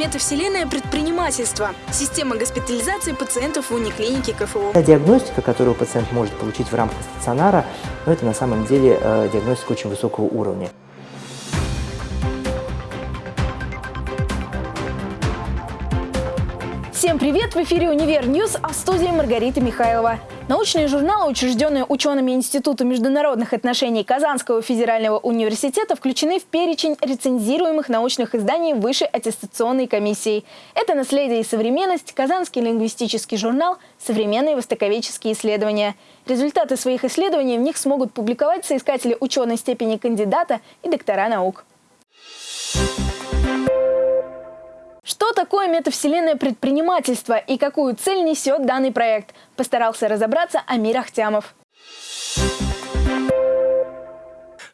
Метавселенная предпринимательства. Система госпитализации пациентов в униклинике КФУ. Диагностика, которую пациент может получить в рамках стационара, но это на самом деле э, диагностика очень высокого уровня. Всем привет! В эфире «Универ News», а в студии Маргарита Михайлова. Научные журналы, учрежденные учеными Института международных отношений Казанского федерального университета, включены в перечень рецензируемых научных изданий Высшей аттестационной комиссии. Это «Наследие и современность», Казанский лингвистический журнал, современные востоковедческие исследования. Результаты своих исследований в них смогут публиковать соискатели ученой степени кандидата и доктора наук. Что такое метавселенная предпринимательства и какую цель несет данный проект, постарался разобраться Амир Ахтямов.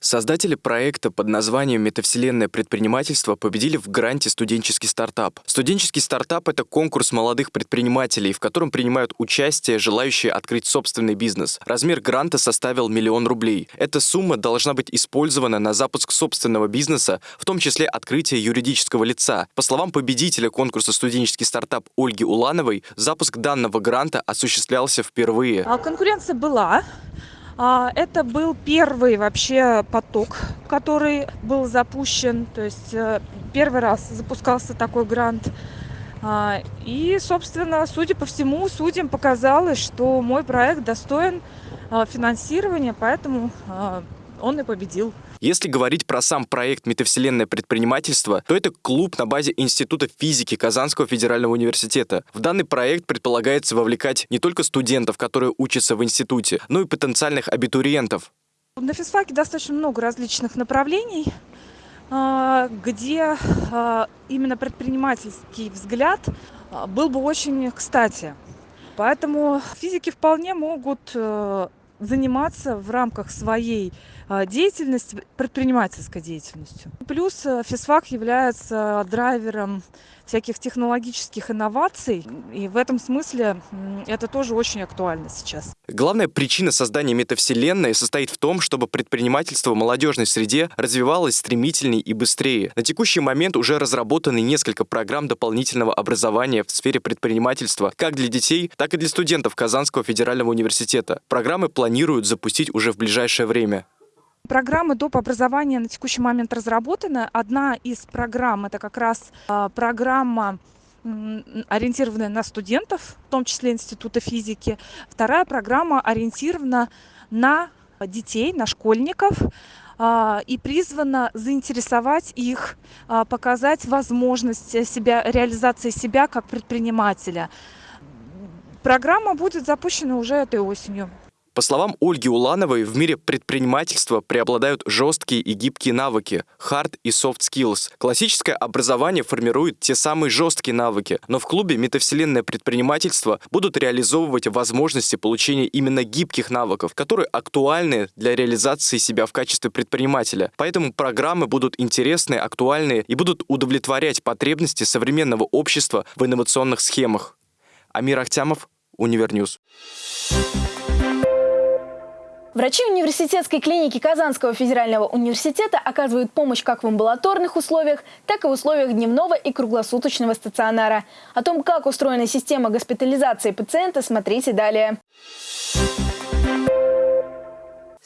Создатели проекта под названием «Метавселенное предпринимательство» победили в гранте «Студенческий стартап». Студенческий стартап — это конкурс молодых предпринимателей, в котором принимают участие желающие открыть собственный бизнес. Размер гранта составил миллион рублей. Эта сумма должна быть использована на запуск собственного бизнеса, в том числе открытие юридического лица. По словам победителя конкурса «Студенческий стартап» Ольги Улановой, запуск данного гранта осуществлялся впервые. А конкуренция была, это был первый вообще поток, который был запущен. То есть э, первый раз запускался такой грант. А, и, собственно, судя по всему, судьям показалось, что мой проект достоин а, финансирования, поэтому он и победил. Если говорить про сам проект «Метавселенное предпринимательство», то это клуб на базе Института физики Казанского федерального университета. В данный проект предполагается вовлекать не только студентов, которые учатся в институте, но и потенциальных абитуриентов. На физфаке достаточно много различных направлений, а, где а, именно предпринимательский взгляд а, был бы очень кстати. Поэтому физики вполне могут э, заниматься в рамках своей а, деятельности, предпринимательской деятельностью. Плюс э, физфак является драйвером всяких технологических инноваций, и в этом смысле это тоже очень актуально сейчас. Главная причина создания метавселенной состоит в том, чтобы предпринимательство в молодежной среде развивалось стремительнее и быстрее. На текущий момент уже разработаны несколько программ дополнительного образования в сфере предпринимательства как для детей, так и для студентов Казанского федерального университета. Программы планируют запустить уже в ближайшее время. Программы доп. образования на текущий момент разработаны. Одна из программ – это как раз а, программа ориентированная на студентов, в том числе Института физики. Вторая программа ориентирована на детей, на школьников а, и призвана заинтересовать их, а, показать возможность себя, реализации себя как предпринимателя. Программа будет запущена уже этой осенью. По словам Ольги Улановой, в мире предпринимательства преобладают жесткие и гибкие навыки – hard и soft skills. Классическое образование формирует те самые жесткие навыки, но в клубе «Метавселенное предпринимательство» будут реализовывать возможности получения именно гибких навыков, которые актуальны для реализации себя в качестве предпринимателя. Поэтому программы будут интересные, актуальные и будут удовлетворять потребности современного общества в инновационных схемах. Амир Ахтямов, Универ News. Врачи университетской клиники Казанского федерального университета оказывают помощь как в амбулаторных условиях, так и в условиях дневного и круглосуточного стационара. О том, как устроена система госпитализации пациента, смотрите далее.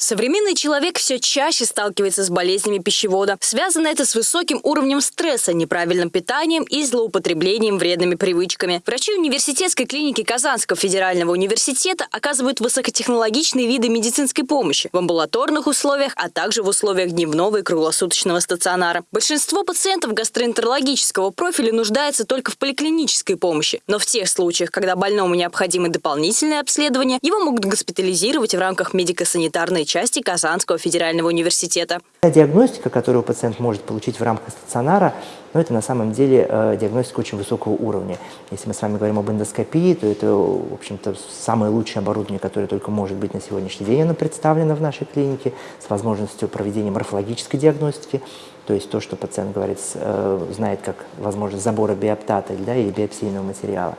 Современный человек все чаще сталкивается с болезнями пищевода. Связано это с высоким уровнем стресса, неправильным питанием и злоупотреблением вредными привычками. Врачи университетской клиники Казанского федерального университета оказывают высокотехнологичные виды медицинской помощи в амбулаторных условиях, а также в условиях дневного и круглосуточного стационара. Большинство пациентов гастроэнтерологического профиля нуждается только в поликлинической помощи, но в тех случаях, когда больному необходимы дополнительные обследования, его могут госпитализировать в рамках медико-санитарной части Казанского федерального университета. Диагностика, которую пациент может получить в рамках стационара, но это на самом деле э, диагностика очень высокого уровня. Если мы с вами говорим об эндоскопии, то это, в общем-то, самое лучшее оборудование, которое только может быть на сегодняшний день. Оно представлено в нашей клинике с возможностью проведения морфологической диагностики, то есть то, что пациент говорит, э, знает как возможность забора биоптата да, или биопсийного материала.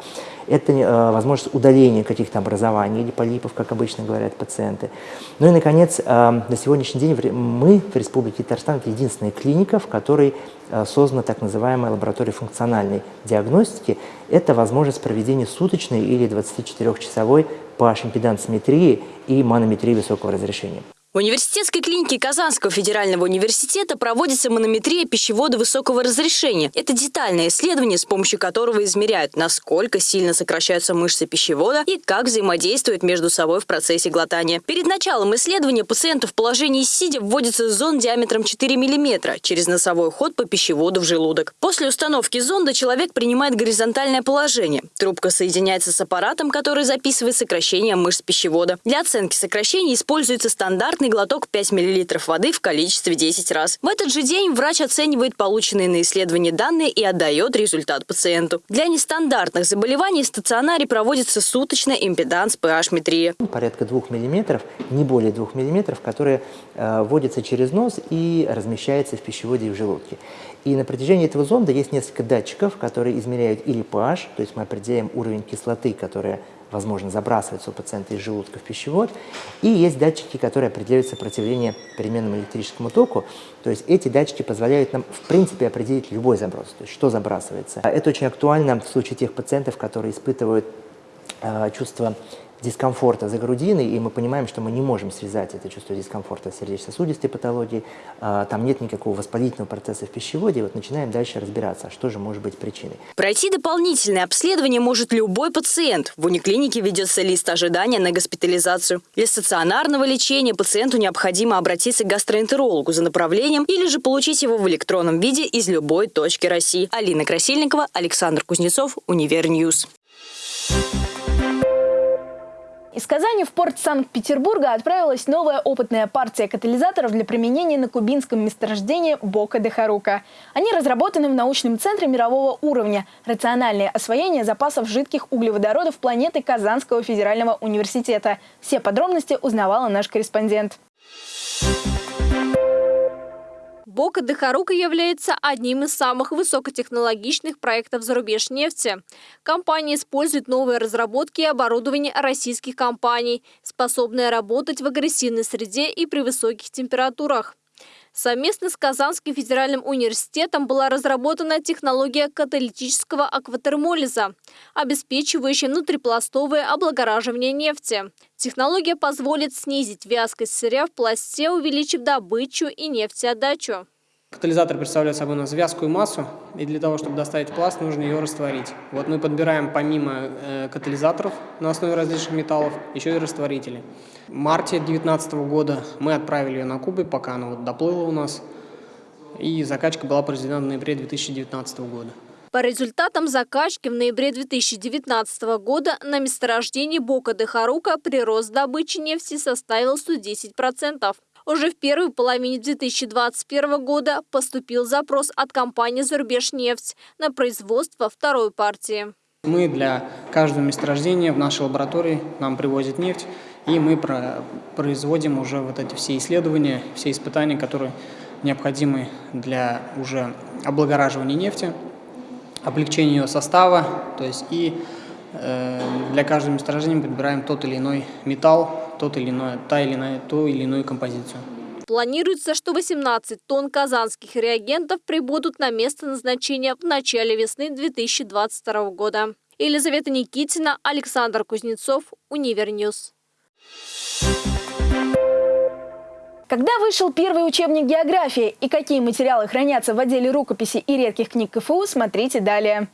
Это э, возможность удаления каких-то образований или полипов, как обычно говорят пациенты. Ну и, наконец, э, на сегодняшний день мы в Республике Татарстан это единственная клиника, в которой создана так называемая лаборатория функциональной диагностики. Это возможность проведения суточной или 24-часовой pH-импедансометрии и манометрии высокого разрешения. В университетской клинике Казанского федерального университета проводится манометрия пищевода высокого разрешения. Это детальное исследование, с помощью которого измеряют, насколько сильно сокращаются мышцы пищевода и как взаимодействуют между собой в процессе глотания. Перед началом исследования пациенту в положении сидя вводится зонд диаметром 4 мм через носовой ход по пищеводу в желудок. После установки зонда человек принимает горизонтальное положение. Трубка соединяется с аппаратом, который записывает сокращение мышц пищевода. Для оценки сокращений используется стандарт стандартный глоток 5 мл воды в количестве 10 раз. В этот же день врач оценивает полученные на исследование данные и отдает результат пациенту. Для нестандартных заболеваний в стационаре проводится суточная импеданс pH-метрия. Порядка 2 мм, не более 2 мм, которые э, вводятся через нос и размещаются в пищеводе и в желудке. И на протяжении этого зонда есть несколько датчиков, которые измеряют или pH, то есть мы определяем уровень кислоты, которая возможно, забрасывается у пациента из желудка в пищевод. И есть датчики, которые определяют сопротивление переменному электрическому току. То есть эти датчики позволяют нам, в принципе, определить любой заброс, то есть что забрасывается. Это очень актуально в случае тех пациентов, которые испытывают чувство дискомфорта за грудиной, и мы понимаем, что мы не можем связать это чувство дискомфорта с сердечно-сосудистой патологией, а, там нет никакого воспалительного процесса в пищеводе, и вот начинаем дальше разбираться, что же может быть причиной. Пройти дополнительное обследование может любой пациент. В униклинике ведется лист ожидания на госпитализацию. Для стационарного лечения пациенту необходимо обратиться к гастроэнтерологу за направлением или же получить его в электронном виде из любой точки России. Алина Красильникова, Александр Кузнецов, Универ News. Из Казани в порт Санкт-Петербурга отправилась новая опытная партия катализаторов для применения на кубинском месторождении Бока де Харука. Они разработаны в научном центре мирового уровня «Рациональное освоение запасов жидких углеводородов планеты Казанского федерального университета». Все подробности узнавала наш корреспондент. Бока де Харука является одним из самых высокотехнологичных проектов зарубеж нефти. Компания использует новые разработки и оборудование российских компаний, способные работать в агрессивной среде и при высоких температурах. Совместно с Казанским федеральным университетом была разработана технология каталитического акватермолиза, обеспечивающая внутрипластовое облагораживание нефти. Технология позволит снизить вязкость сырья в пласте, увеличив добычу и нефтеотдачу. Катализатор представляет собой у нас вязкую массу, и для того, чтобы доставить пласт, нужно ее растворить. Вот мы подбираем помимо э, катализаторов на основе различных металлов, еще и растворители. В марте 2019 года мы отправили ее на Кубы, пока она вот доплыла у нас, и закачка была произведена в ноябре 2019 года. По результатам закачки в ноябре 2019 года на месторождении Бока де Харука прирост добычи нефти составил 110%. Уже в первой половине 2021 года поступил запрос от компании «Зарубежнефть» на производство второй партии. Мы для каждого месторождения в нашей лаборатории нам привозят нефть, и мы производим уже вот эти все исследования, все испытания, которые необходимы для уже облагораживания нефти, облегчения ее состава, то есть и для каждого месторождения подбираем тот или иной металл, тот или иной, та или иная, ту или иную композицию. Планируется, что 18 тонн казанских реагентов прибудут на место назначения в начале весны 2022 года. Елизавета Никитина, Александр Кузнецов, Универ News. Когда вышел первый учебник географии и какие материалы хранятся в отделе рукописи и редких книг КФУ, смотрите далее.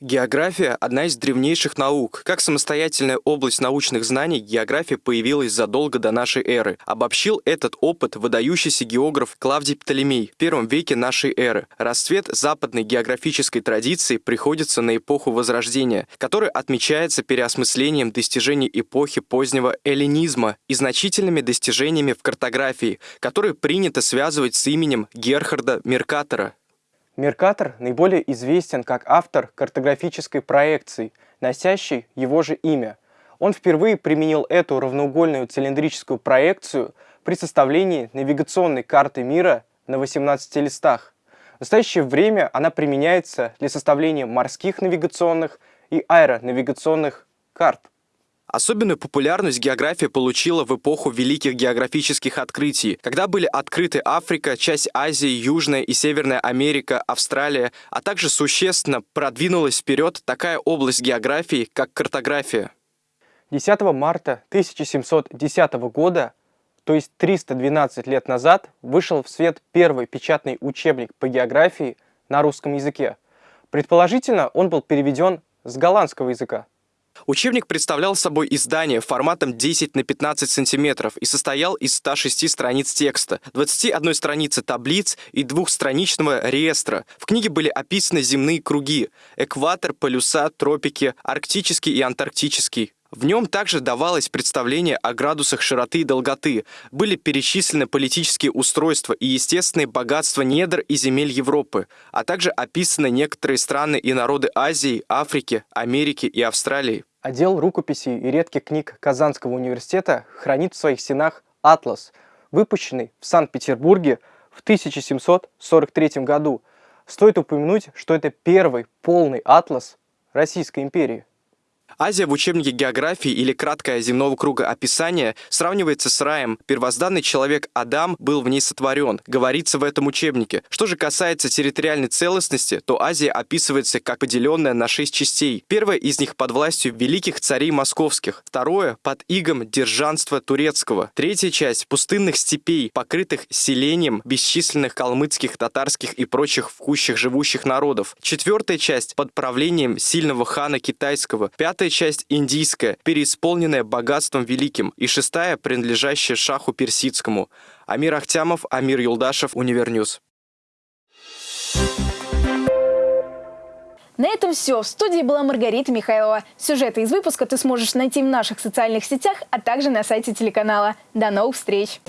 География – одна из древнейших наук. Как самостоятельная область научных знаний, география появилась задолго до нашей эры. Обобщил этот опыт выдающийся географ Клавдий Птолемей в первом веке нашей эры. Расцвет западной географической традиции приходится на эпоху Возрождения, которая отмечается переосмыслением достижений эпохи позднего эллинизма и значительными достижениями в картографии, которые принято связывать с именем Герхарда Меркатора. Меркатор наиболее известен как автор картографической проекции, носящей его же имя. Он впервые применил эту равноугольную цилиндрическую проекцию при составлении навигационной карты мира на 18 листах. В настоящее время она применяется для составления морских навигационных и аэронавигационных карт. Особенную популярность география получила в эпоху великих географических открытий, когда были открыты Африка, часть Азии, Южная и Северная Америка, Австралия, а также существенно продвинулась вперед такая область географии, как картография. 10 марта 1710 года, то есть 312 лет назад, вышел в свет первый печатный учебник по географии на русском языке. Предположительно, он был переведен с голландского языка. Учебник представлял собой издание форматом 10 на 15 сантиметров и состоял из 106 страниц текста, 21 страницы таблиц и двухстраничного реестра. В книге были описаны земные круги – экватор, полюса, тропики, арктический и антарктический. В нем также давалось представление о градусах широты и долготы, были перечислены политические устройства и естественные богатства недр и земель Европы, а также описаны некоторые страны и народы Азии, Африки, Америки и Австралии. Отдел рукописей и редких книг Казанского университета хранит в своих стенах «Атлас», выпущенный в Санкт-Петербурге в 1743 году. Стоит упомянуть, что это первый полный атлас Российской империи. Азия в учебнике географии или краткое земного круга описание сравнивается с раем. Первозданный человек Адам был в ней сотворен, говорится в этом учебнике. Что же касается территориальной целостности, то Азия описывается как поделенная на шесть частей. Первая из них под властью великих царей московских, второе под игом держанства турецкого, третья часть пустынных степей, покрытых селением бесчисленных калмыцких, татарских и прочих в живущих народов, четвертая часть под правлением сильного хана китайского, пятая Пятая часть индийская, переисполненная богатством великим, и шестая, принадлежащая шаху персидскому. Амир Ахтямов, Амир Юлдашев, Univer News. На этом все. В студии была Маргарита Михайлова. Сюжеты из выпуска ты сможешь найти в наших социальных сетях, а также на сайте телеканала. До новых встреч!